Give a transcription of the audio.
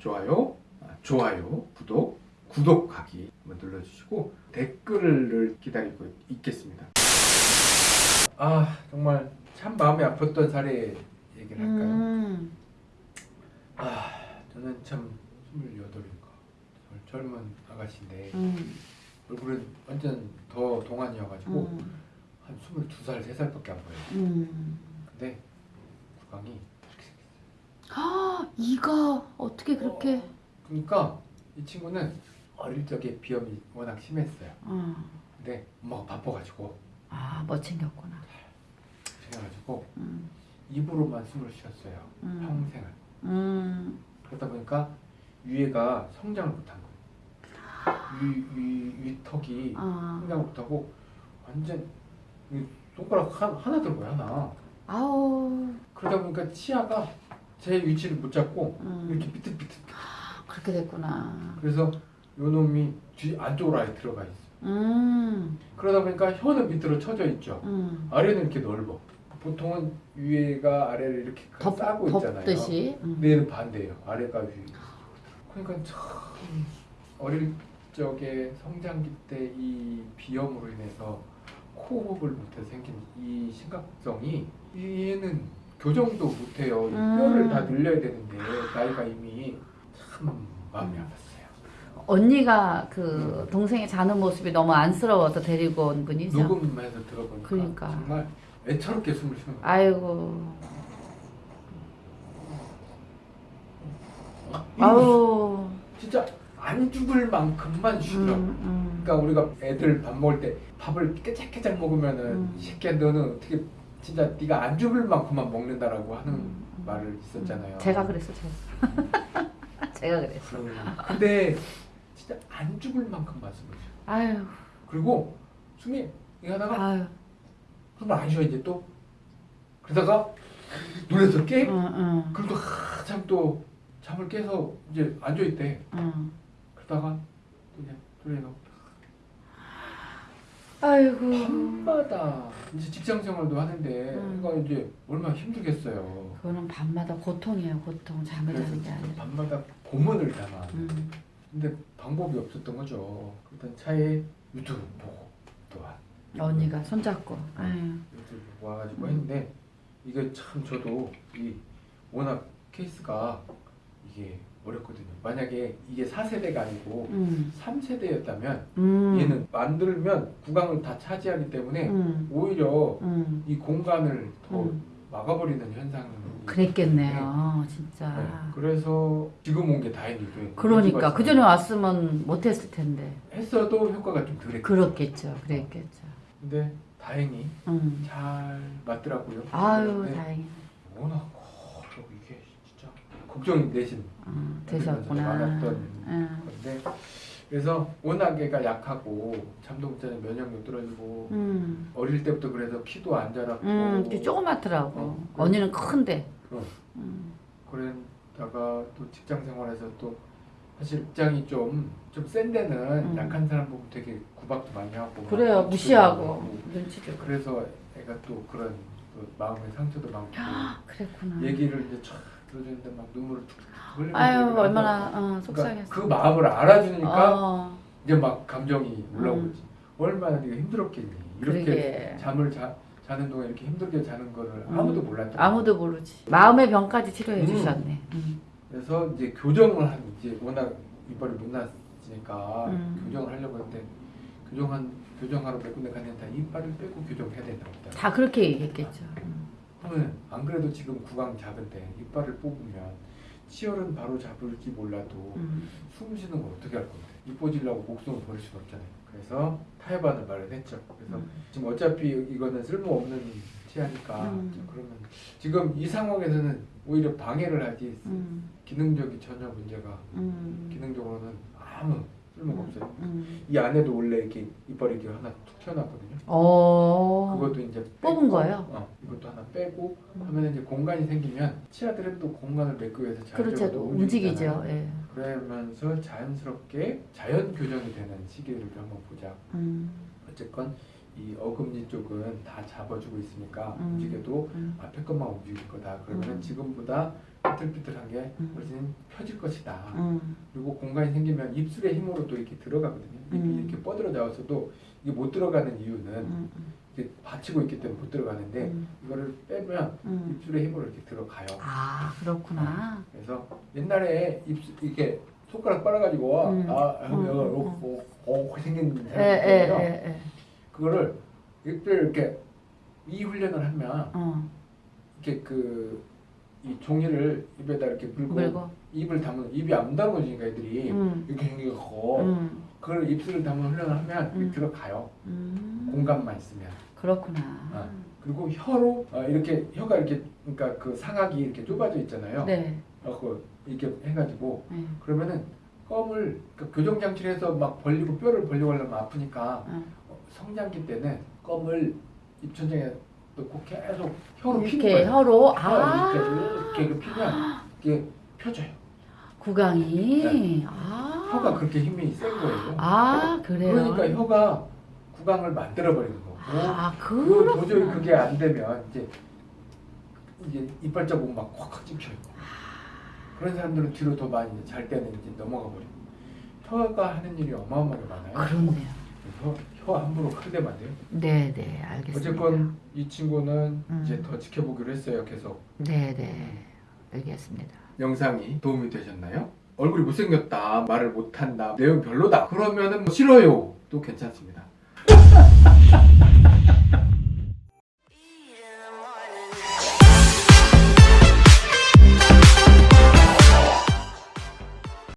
좋아요, 아, 좋아요, 구독, 구독하기 한번 눌러주시고 댓글을 기다리고 있겠습니다. 아 정말 참 마음이 아팠던 사례 얘기를 할까요? 음. 아 저는 참 28인가 젊은 아가씨인데 음. 얼굴은 완전 더 동안이어가지고 음. 한 22살, 3살밖에 안 보여요. 음. 근데 구강이 생겼어요. 아, 이가 어떻게 그렇게? 그러니까 이 친구는 어릴 적에 비염이 워낙 심했어요. 어. 근데 엄마가 바빠가지고 아, 못 챙겼구나. 그래가지고 음. 입으로만 숨을 쉬었어요. 음. 평생을. 음. 그러다 보니까 위에가 성장을 못한 거예요. 위, 위, 위턱이 아. 성장을 못하고 완전 이 손가락 하, 하나 들고요 하나. 아우. 그러다 보니까 치아가 제 위치를 못 잡고 음. 이렇게 비틀비틀. 그렇게 됐구나. 그래서 요 놈이 뒤 안쪽으로 아예 들어가 있어. 요 음. 그러다 보니까 혀는 밑으로 쳐져 있죠. 음. 아래는 이렇게 넓어. 보통은 위에가 아래를 이렇게 덮, 싸고 있잖아요. 덮듯이. 음. 근데 얘는 반대예요. 아래가 위. 그러니까 참 어릴 적에 성장기 때 이 비염으로 인해서 코호흡을 못해 생긴 이 심각성이 얘는 교정도 못해요. 이 음. 뼈를 다 늘려야 되는데 나이가 이미 참 마음이 음. 아팠어요. 언니가 그 동생이 자는 모습이 너무 안쓰러워서 데리고 온 분이죠. 녹음해서 들어보니까 그러니까. 정말 애처롭게 숨을 쉬는 거예요. 아이고. 이거 아우. 진짜 안 죽을 만큼만 쉬더라고. 음, 음. 그러니까 우리가 애들 밥 먹을 때 밥을 깨작깨작 먹으면은 음. 이 새끼야 너는 어떻게 진짜 네가 안 죽을 만큼만 먹는다라고 하는 음, 음. 말을 있었잖아요. 제가 그랬어, 제가. 제가 그랬어. 음. 근데 진짜 안 죽을 만큼만 숨을 쉬어. 아유, 그리고 숨이 이거 하다가 아유. 그러면 안 쉬어 이제 또 그러다가 놀라서 깨. 응, 응, 그래도 한참 또 잠을 깨서 이제 앉아 있대. 응. 그러다가 또 그냥 돌려놓고 아이고. 밤마다 이제 직장 생활도 하는데 음. 그러니까 이제 얼마나 힘들겠어요. 그거는 밤마다 고통이에요, 고통. 잠을 자는 게 아니라. 밤마다 고문을 당한. 음. 근데 방법이 없었던 거죠. 일단 차에 유튜브 보고 또한 언니가 손잡고. 아유. 유튜브 보고 와가지고 음. 했는데 이게 참 저도 이 워낙 케이스가 이게 어렵거든요. 만약에 이게 4세대가 아니고 음. 3세대였다면 음. 얘는 만들면 구강을 다 차지하기 때문에 음. 오히려 음. 이 공간을 더 음. 막아버리는 현상이 그랬겠네요, 진짜. 네. 그래서 지금 온 게 다행이죠. 그러니까 그 전에 왔으면 못했을 텐데. 했어도 효과가 좀 덜했고. 그렇겠죠, 그랬겠죠. 근데 다행히 음. 잘 맞더라고요. 아유, 네. 다행이네. 워낙 걱정이 되신 어, 되셨구나. 많았던 응. 건데 그래서 워낙 애가 약하고 잠도 못 자는 면역력 떨어지고 음. 어릴 때부터 그래서 키도 안 자랐고 음, 그 조그맣더라고. 어, 언니는 큰데. 어. 음. 그러다가 또 직장 생활에서 또 사실 입장이 좀 좀 센 데는 음. 약한 사람 보고 되게 구박도 많이 하고 그래요, 막 무시하고 하고. 눈치 주고. 그래서 애가 또 그런 또 마음의 상처도 많고 그랬구나. 얘기를 이제 쫙 들어주는데 막 눈물을 툭툭 흘리고 아유, 얼마나. 어, 그러니까 속상했어. 그 마음을 알아주니까 어, 이제 막 감정이 올라오지 음. 얼마나 네가 힘들었겠니 이렇게 그러게. 잠을 자, 자는 동안 이렇게 힘들게 자는 거를 아무도 몰랐죠 아무도 모르지. 마음의 병까지 치료해 음. 주셨네. 음. 그래서 이제 교정을 한 이제 워낙 이빨이 못 났으니까 음. 교정을 하려고 했는데 교정한 교정하러 몇 군데 갔는데 다 이빨을 빼고 교정해야 된다고. 다 그렇게 얘기했겠죠. 음. 그러면 안 그래도 지금 구강 작은데 이빨을 뽑으면 치열은 바로 잡을지 몰라도 음. 숨 쉬는 걸 어떻게 할 건데 이뻐지려고 목숨을 버릴 수는 없잖아요. 그래서 타협안을 마련했죠. 그래서 음. 지금 어차피 이거는 쓸모없는 치아니까 음. 자, 그러면 지금 이 상황에서는 오히려 방해를 하지 음. 기능적이 전혀 문제가 음. 기능적으로는 아무 쓸모가 없어요. 음. 이 안에도 원래 이렇게 이빨이 이렇게 하나 툭 튀어나왔거든요. 어. 그것도 이제 뽑은 빼고, 거예요? 어, 이것도 하나 빼고 음. 하면 이제 공간이 생기면 치아들은 또 공간을 메기 위해서 그렇죠. 자연적으로 움직이죠. 움직이잖아요. 예. 그러면서 자연스럽게 자연 교정이 되는 시기를 한번 보자. 음. 어쨌건 이 어금니 쪽은 다 잡아주고 있으니까 음. 움직여도 음. 앞에 것만 움직일 거다. 그러면 음. 지금보다 삐뚤삐뚤한 게 음. 훨씬 펴질 것이다. 음. 그리고 공간이 생기면 입술의 힘으로 또 이렇게 들어가거든요. 입이 음. 이렇게 뻗어져 나와서도 이게 못 들어가는 이유는 음. 이게 받치고 있기 때문에 못 들어가는데 음. 이거를 빼면 음. 입술의 힘으로 이렇게 들어가요. 아 그렇구나. 그래서 옛날에 입술 이렇게 손가락 빨아가지고 음. 아 음, 어, 어, 생긴 예, 사람이 예. 예, 예. 그거를 입술 이렇게 이 훈련을 하면 어, 이렇게 그 이 종이를 입에다 이렇게 물고, 물고. 입을 담은 입이 안 담아지니까 애들이 음. 이렇게 생기고 음. 그걸 입술을 담은 훈련을 하면 음. 들어가요. 음. 공간만 있으면. 그렇구나. 어. 그리고 혀로 어, 이렇게 혀가 이렇게 그러니까 그 상악이 이렇게 좁아져 있잖아요. 네. 어, 그 이렇게 해가지고 네. 그러면은 껌을 그 교정 장치를 해서 막 벌리고 뼈를 벌리고 하려면 아프니까 어. 어, 성장기 때는 껌을 입천장에 넣고 계속 혀로 피는 이렇게 거예요. 혀로 아 이렇게 이렇게 피면 이게 펴져요. 구강이 아 네. 혀가 그렇게 힘이 센 거예요. 아 그래요. 그러니까 혀가 구강을 만들어 버리는 거고. 아 그. 도저히 그게 안 되면 이제 이제 이빨 자국 막 콱콱 찍혀요. 그런 사람들은 뒤로 더 많이 잘 때는 이제 넘어가 버리고 혀가 하는 일이 어마어마하게 많아요. 그렇네요. 그래서 혀 함부로 안 돼요. 네네 알겠습니다. 어쨌건 이 친구는 음. 이제 더 지켜보기로 했어요. 계속 네네 알겠습니다. 영상이 도움이 되셨나요? 얼굴이 못생겼다, 말을 못한다, 내용 별로다. 그러면은 뭐 싫어요. 또 괜찮습니다.